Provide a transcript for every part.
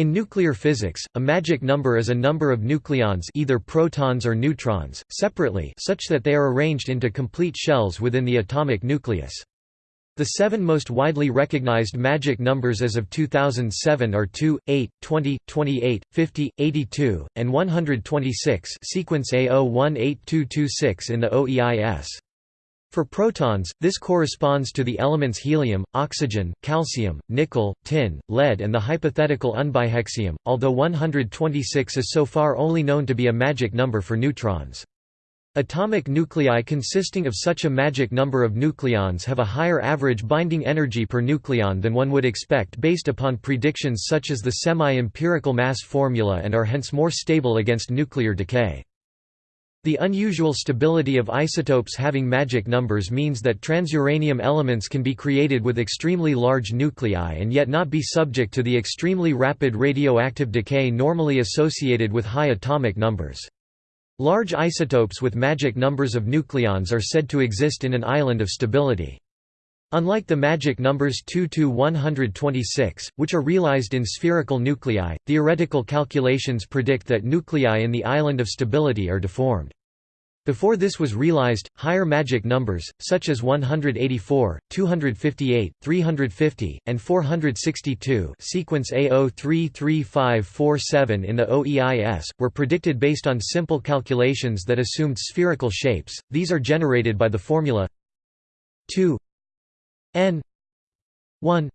In nuclear physics, a magic number is a number of nucleons either protons or neutrons, separately such that they are arranged into complete shells within the atomic nucleus. The seven most widely recognized magic numbers as of 2007 are 2, 8, 20, 28, 50, 82, and 126 sequence A018226 in the OEIS. For protons, this corresponds to the elements helium, oxygen, calcium, nickel, tin, lead and the hypothetical unbihexium, although 126 is so far only known to be a magic number for neutrons. Atomic nuclei consisting of such a magic number of nucleons have a higher average binding energy per nucleon than one would expect based upon predictions such as the semi-empirical mass formula and are hence more stable against nuclear decay. The unusual stability of isotopes having magic numbers means that transuranium elements can be created with extremely large nuclei and yet not be subject to the extremely rapid radioactive decay normally associated with high atomic numbers. Large isotopes with magic numbers of nucleons are said to exist in an island of stability. Unlike the magic numbers 2 to 126, which are realized in spherical nuclei, theoretical calculations predict that nuclei in the island of stability are deformed. Before this was realized, higher magic numbers, such as 184, 258, 350, and 462 sequence A033547 in the OEIS, were predicted based on simple calculations that assumed spherical shapes, these are generated by the formula 2 n 1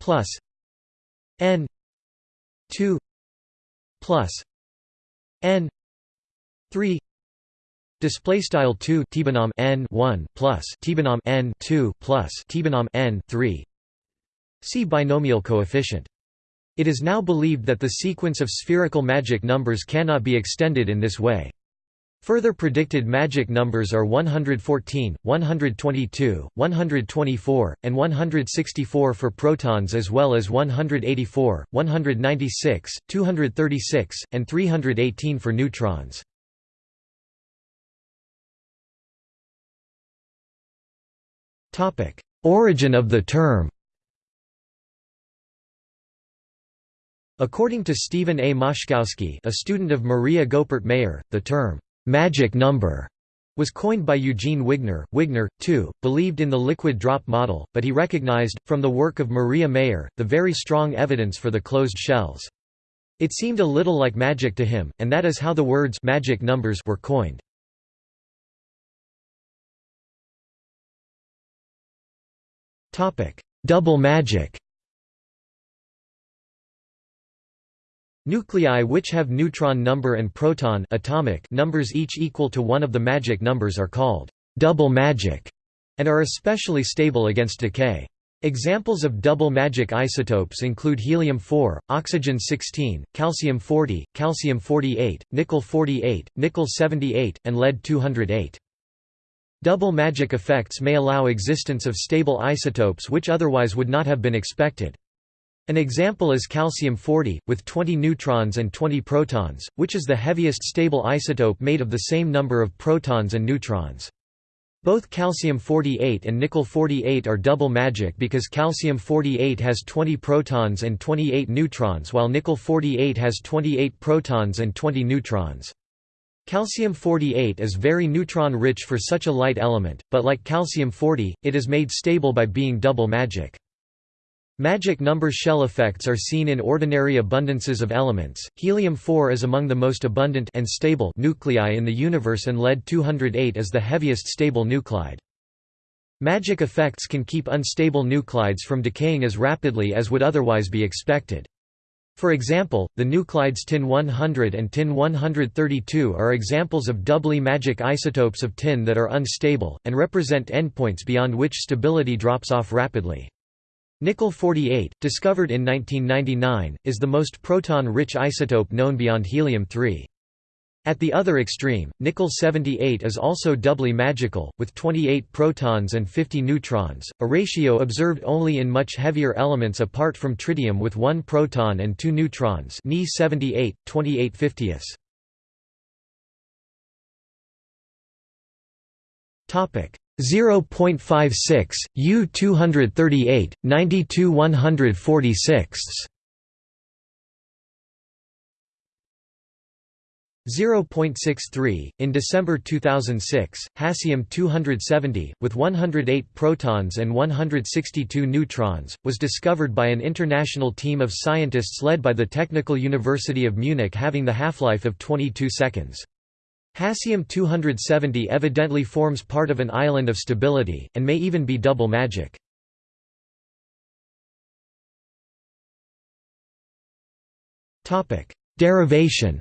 plus n 2 plus n 3 Display style 2 tbinom n 1 plus tbinom n 2 plus tbinom n 3 See binomial coefficient. It is now believed that the sequence of spherical magic numbers cannot be extended in this way. Further predicted magic numbers are 114, 122, 124, and 164 for protons as well as 184, 196, 236, and 318 for neutrons. Origin of the term According to Steven A. Moszkowski a student of Maria Goeppert Mayer, the term magic number was coined by Eugene Wigner. Wigner, too, believed in the liquid drop model, but he recognized, from the work of Maria Mayer, the very strong evidence for the closed shells. It seemed a little like magic to him, and that is how the words magic numbers were coined. Double magic Nuclei which have neutron number and proton atomic numbers each equal to one of the magic numbers are called double magic and are especially stable against decay. Examples of double magic isotopes include helium-4, oxygen-16, calcium-40, calcium-48, nickel-48, nickel-78, and lead-208. Double magic effects may allow existence of stable isotopes which otherwise would not have been expected. An example is calcium-40, with 20 neutrons and 20 protons, which is the heaviest stable isotope made of the same number of protons and neutrons. Both calcium-48 and nickel-48 are double magic because calcium-48 has 20 protons and 28 neutrons while nickel-48 has 28 protons and 20 neutrons. Calcium-48 is very neutron-rich for such a light element, but like calcium-40, it is made stable by being double magic. Magic number shell effects are seen in ordinary abundances of elements. Helium-4 is among the most abundant and stable nuclei in the universe and lead-208 is the heaviest stable nuclide. Magic effects can keep unstable nuclides from decaying as rapidly as would otherwise be expected. For example, the nuclides tin-100 and tin-132 are examples of doubly magic isotopes of tin that are unstable, and represent endpoints beyond which stability drops off rapidly. Nickel-48, discovered in 1999, is the most proton-rich isotope known beyond helium-3. At the other extreme, nickel-78 is also doubly magical, with 28 protons and 50 neutrons, a ratio observed only in much heavier elements apart from tritium with 1 proton and 2 neutrons Ni-78, 28 50 0.56, U 238, 92 146 0.63. In December 2006, Hassium 270, with 108 protons and 162 neutrons, was discovered by an international team of scientists led by the Technical University of Munich having the half-life of 22 seconds. Hassium-270 evidently forms part of an island of stability, and may even be double magic. Derivation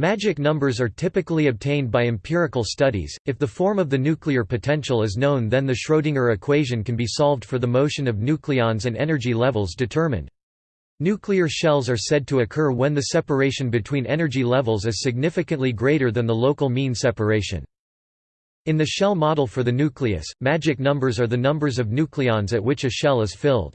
Magic numbers are typically obtained by empirical studies. If the form of the nuclear potential is known, then the Schrödinger equation can be solved for the motion of nucleons and energy levels determined. Nuclear shells are said to occur when the separation between energy levels is significantly greater than the local mean separation. In the shell model for the nucleus, magic numbers are the numbers of nucleons at which a shell is filled.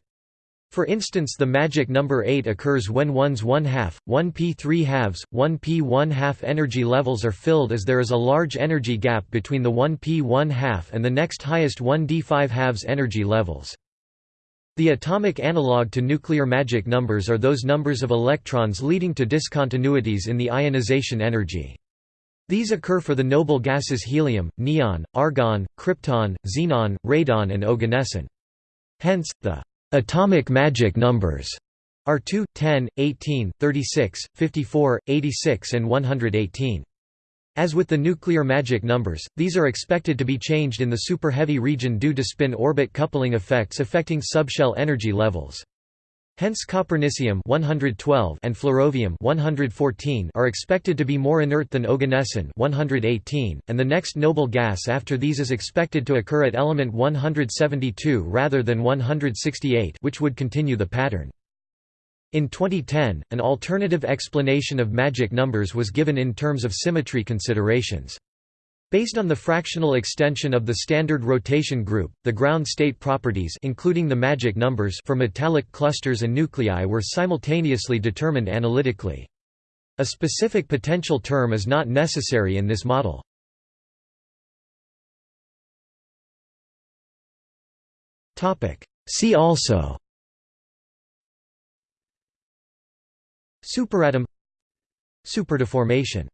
For instance the magic number 8 occurs when one's 1 half, 1 p 3 halves, 1 p 1 half energy levels are filled as there is a large energy gap between the 1 p 1 half and the next highest 1 d 5 halves energy levels. The atomic analog to nuclear magic numbers are those numbers of electrons leading to discontinuities in the ionization energy. These occur for the noble gases helium, neon, argon, krypton, xenon, radon and oganesson. Hence, the Atomic magic numbers are 2, 10, 18, 36, 54, 86 and 118. As with the nuclear magic numbers, these are expected to be changed in the super-heavy region due to spin-orbit coupling effects affecting subshell energy levels. Hence copernicium 112 and flerovium 114 are expected to be more inert than oganesson 118, and the next noble gas after these is expected to occur at element 172 rather than 168 which would continue the pattern. In 2010, an alternative explanation of magic numbers was given in terms of symmetry considerations. Based on the fractional extension of the standard rotation group, the ground state properties including the magic numbers for metallic clusters and nuclei were simultaneously determined analytically. A specific potential term is not necessary in this model. See also Superatom Superdeformation